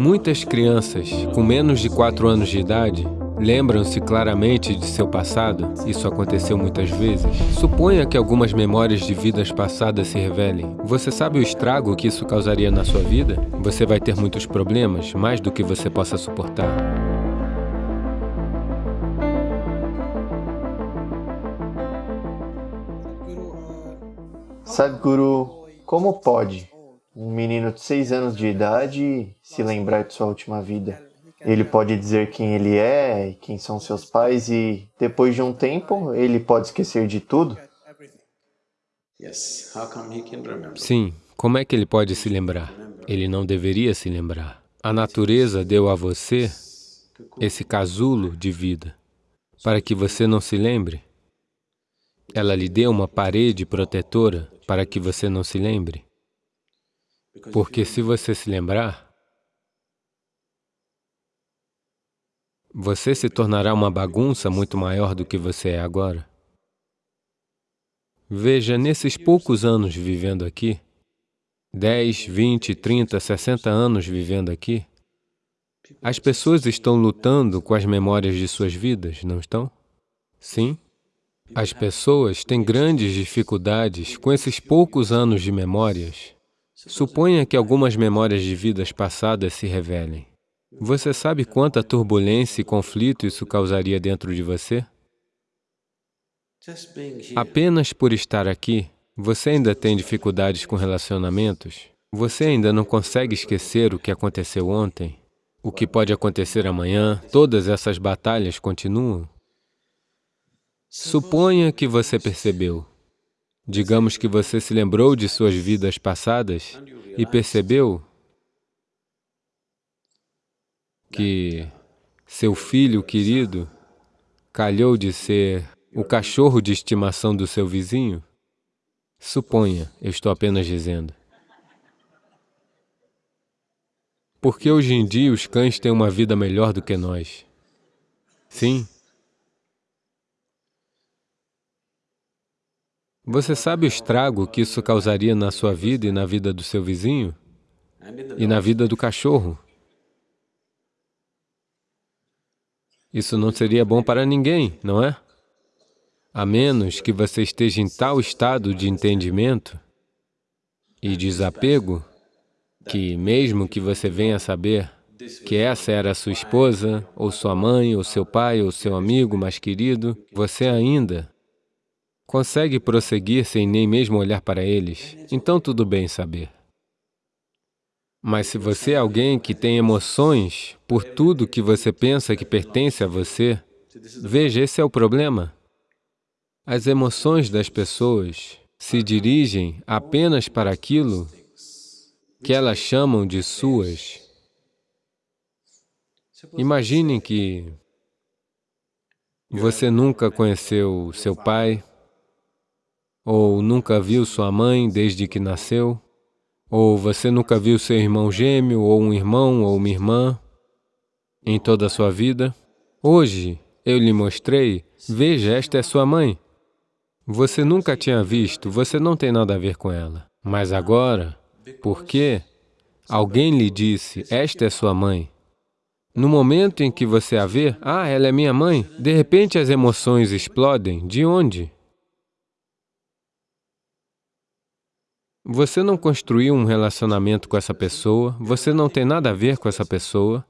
Muitas crianças com menos de 4 anos de idade lembram-se claramente de seu passado. Isso aconteceu muitas vezes. Suponha que algumas memórias de vidas passadas se revelem. Você sabe o estrago que isso causaria na sua vida? Você vai ter muitos problemas, mais do que você possa suportar. Sadhguru, como pode um menino de 6 anos de idade se lembrar de sua última vida? Ele pode dizer quem ele é e quem são seus pais e, depois de um tempo, ele pode esquecer de tudo? Sim. Como é que ele pode se lembrar? Ele não deveria se lembrar. A natureza deu a você esse casulo de vida para que você não se lembre. Ela lhe deu uma parede protetora para que você não se lembre. Porque se você se lembrar, você se tornará uma bagunça muito maior do que você é agora. Veja, nesses poucos anos vivendo aqui, 10, 20, 30, 60 anos vivendo aqui, as pessoas estão lutando com as memórias de suas vidas, não estão? Sim. As pessoas têm grandes dificuldades com esses poucos anos de memórias Suponha que algumas memórias de vidas passadas se revelem. Você sabe quanta turbulência e conflito isso causaria dentro de você? Apenas por estar aqui, você ainda tem dificuldades com relacionamentos? Você ainda não consegue esquecer o que aconteceu ontem? O que pode acontecer amanhã? Todas essas batalhas continuam? Suponha que você percebeu Digamos que você se lembrou de suas vidas passadas e percebeu que seu filho querido calhou de ser o cachorro de estimação do seu vizinho? Suponha, eu estou apenas dizendo. Porque hoje em dia os cães têm uma vida melhor do que nós. Sim, Você sabe o estrago que isso causaria na sua vida e na vida do seu vizinho? E na vida do cachorro? Isso não seria bom para ninguém, não é? A menos que você esteja em tal estado de entendimento e desapego que, mesmo que você venha saber que essa era sua esposa, ou sua mãe, ou seu pai, ou seu amigo mais querido, você ainda consegue prosseguir sem nem mesmo olhar para eles, então tudo bem saber. Mas se você é alguém que tem emoções por tudo que você pensa que pertence a você, veja, esse é o problema. As emoções das pessoas se dirigem apenas para aquilo que elas chamam de suas. Imaginem que você nunca conheceu seu pai, ou nunca viu sua mãe desde que nasceu, ou você nunca viu seu irmão gêmeo, ou um irmão, ou uma irmã, em toda a sua vida. Hoje, eu lhe mostrei, veja, esta é sua mãe. Você nunca tinha visto, você não tem nada a ver com ela. Mas agora, por quê? Alguém lhe disse, esta é sua mãe. No momento em que você a vê, ah, ela é minha mãe, de repente as emoções explodem. De onde? Você não construiu um relacionamento com essa pessoa, você não tem nada a ver com essa pessoa.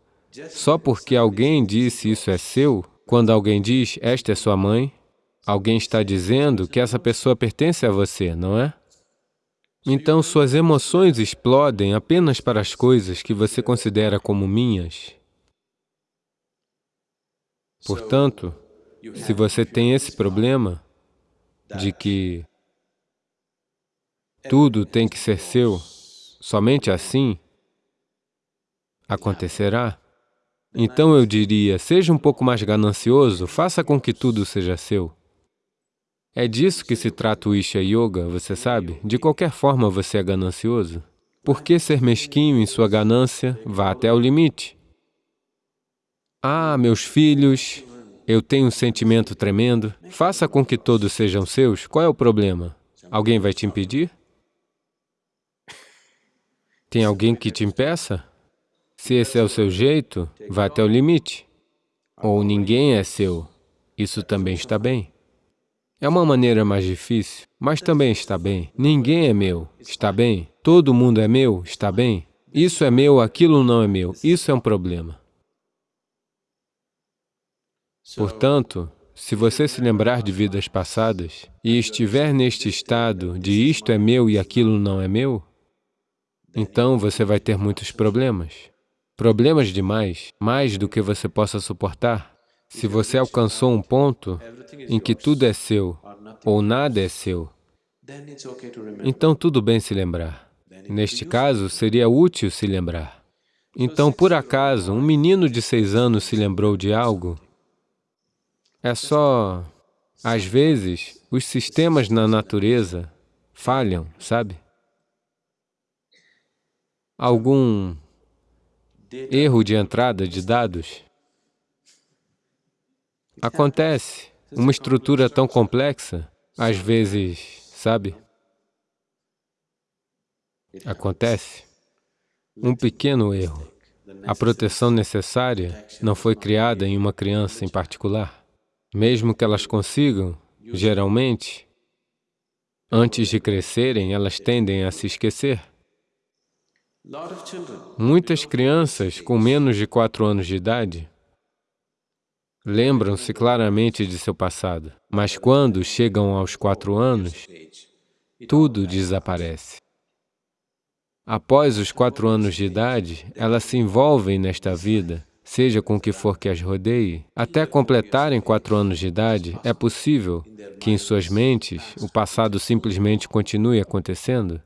Só porque alguém disse isso é seu, quando alguém diz, esta é sua mãe, alguém está dizendo que essa pessoa pertence a você, não é? Então, suas emoções explodem apenas para as coisas que você considera como minhas. Portanto, se você tem esse problema de que tudo tem que ser seu, somente assim acontecerá. Então eu diria, seja um pouco mais ganancioso, faça com que tudo seja seu. É disso que se trata o Isha Yoga, você sabe? De qualquer forma você é ganancioso. Por que ser mesquinho em sua ganância? Vá até o limite. Ah, meus filhos, eu tenho um sentimento tremendo. Faça com que todos sejam seus. Qual é o problema? Alguém vai te impedir? Tem alguém que te impeça? Se esse é o seu jeito, vá até o limite. Ou ninguém é seu, isso também está bem. É uma maneira mais difícil, mas também está bem. Ninguém é meu, está bem. Todo mundo é meu, está bem. Isso é meu, aquilo não é meu, isso é um problema. Portanto, se você se lembrar de vidas passadas e estiver neste estado de isto é meu e aquilo não é meu, então você vai ter muitos problemas. Problemas demais, mais do que você possa suportar. Se você alcançou um ponto em que tudo é seu ou nada é seu, então tudo bem se lembrar. Neste caso, seria útil se lembrar. Então, por acaso, um menino de seis anos se lembrou de algo, é só... Às vezes, os sistemas na natureza falham, sabe? Algum erro de entrada de dados. Acontece. Uma estrutura tão complexa, às vezes, sabe? Acontece. Um pequeno erro. A proteção necessária não foi criada em uma criança em particular. Mesmo que elas consigam, geralmente, antes de crescerem, elas tendem a se esquecer. Muitas crianças com menos de quatro anos de idade lembram-se claramente de seu passado, mas quando chegam aos quatro anos, tudo desaparece. Após os quatro anos de idade, elas se envolvem nesta vida seja com o que for que as rodeie, até completarem quatro anos de idade, é possível que em suas mentes o passado simplesmente continue acontecendo?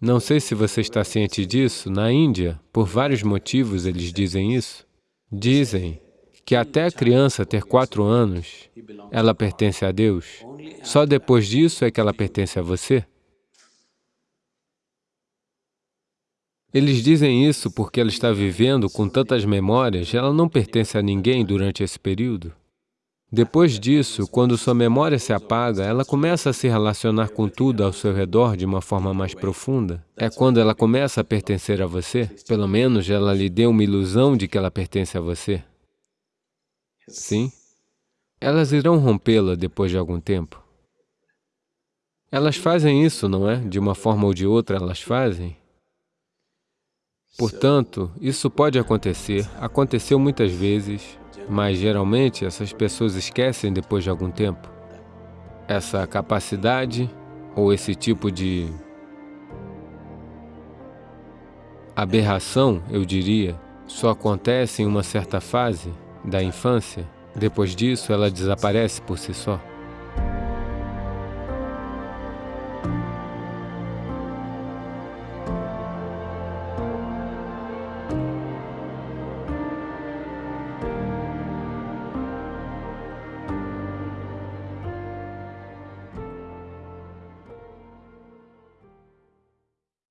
Não sei se você está ciente disso, na Índia, por vários motivos eles dizem isso. Dizem que até a criança ter quatro anos, ela pertence a Deus. Só depois disso é que ela pertence a você. Eles dizem isso porque ela está vivendo com tantas memórias, ela não pertence a ninguém durante esse período. Depois disso, quando sua memória se apaga, ela começa a se relacionar com tudo ao seu redor de uma forma mais profunda. É quando ela começa a pertencer a você. Pelo menos ela lhe deu uma ilusão de que ela pertence a você. Sim? Elas irão rompê-la depois de algum tempo. Elas fazem isso, não é? De uma forma ou de outra, elas fazem. Portanto, isso pode acontecer, aconteceu muitas vezes, mas geralmente essas pessoas esquecem depois de algum tempo. Essa capacidade ou esse tipo de aberração, eu diria, só acontece em uma certa fase da infância. Depois disso, ela desaparece por si só.